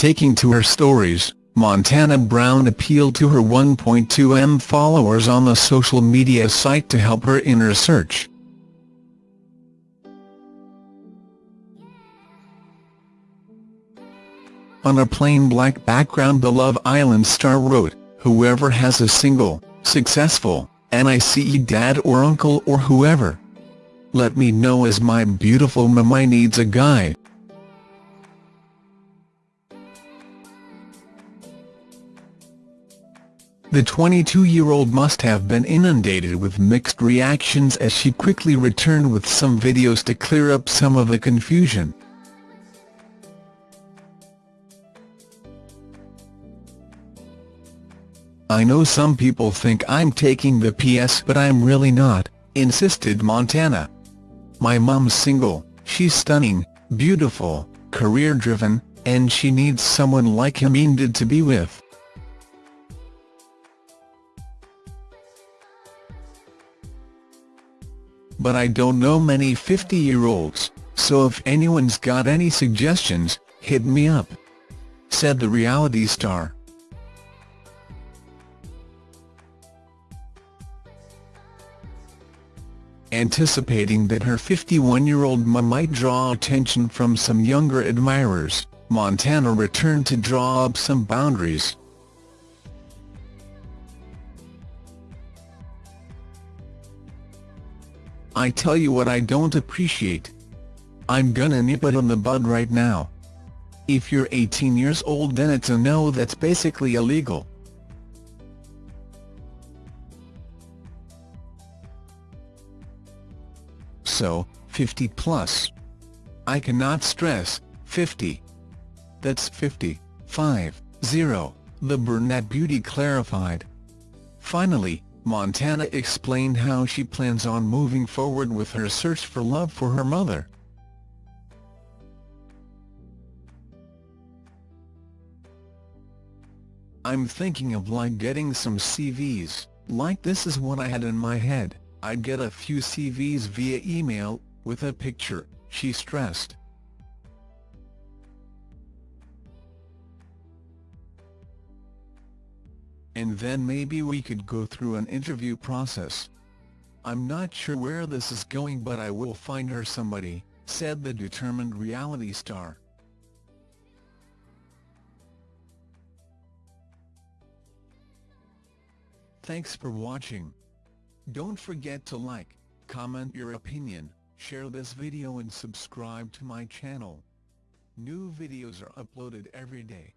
Taking to her stories, Montana Brown appealed to her 1.2m followers on the social media site to help her in her search. On a plain black background the Love Island star wrote, whoever has a single, successful, NICE dad or uncle or whoever. Let me know as my beautiful mama needs a guy. The 22-year-old must have been inundated with mixed reactions as she quickly returned with some videos to clear up some of the confusion. I know some people think I'm taking the PS but I'm really not, insisted Montana. My mom's single, she's stunning, beautiful, career-driven, and she needs someone like Hameen to be with. But I don't know many 50-year-olds, so if anyone's got any suggestions, hit me up," said the reality star. Anticipating that her 51-year-old mum might draw attention from some younger admirers, Montana returned to draw up some boundaries. I tell you what I don't appreciate. I'm gonna nip it in the bud right now. If you're 18 years old then it's a no that's basically illegal. So, 50 plus. I cannot stress, 50. That's 50, 5, 0, the brunette beauty clarified. Finally, Montana explained how she plans on moving forward with her search for love for her mother. I'm thinking of like getting some CVs, like this is what I had in my head, I'd get a few CVs via email, with a picture, she stressed. And then maybe we could go through an interview process. I'm not sure where this is going but I will find her somebody, said the determined reality star. Thanks for watching. Don't forget to like, comment your opinion, share this video and subscribe to my channel. New videos are uploaded every day.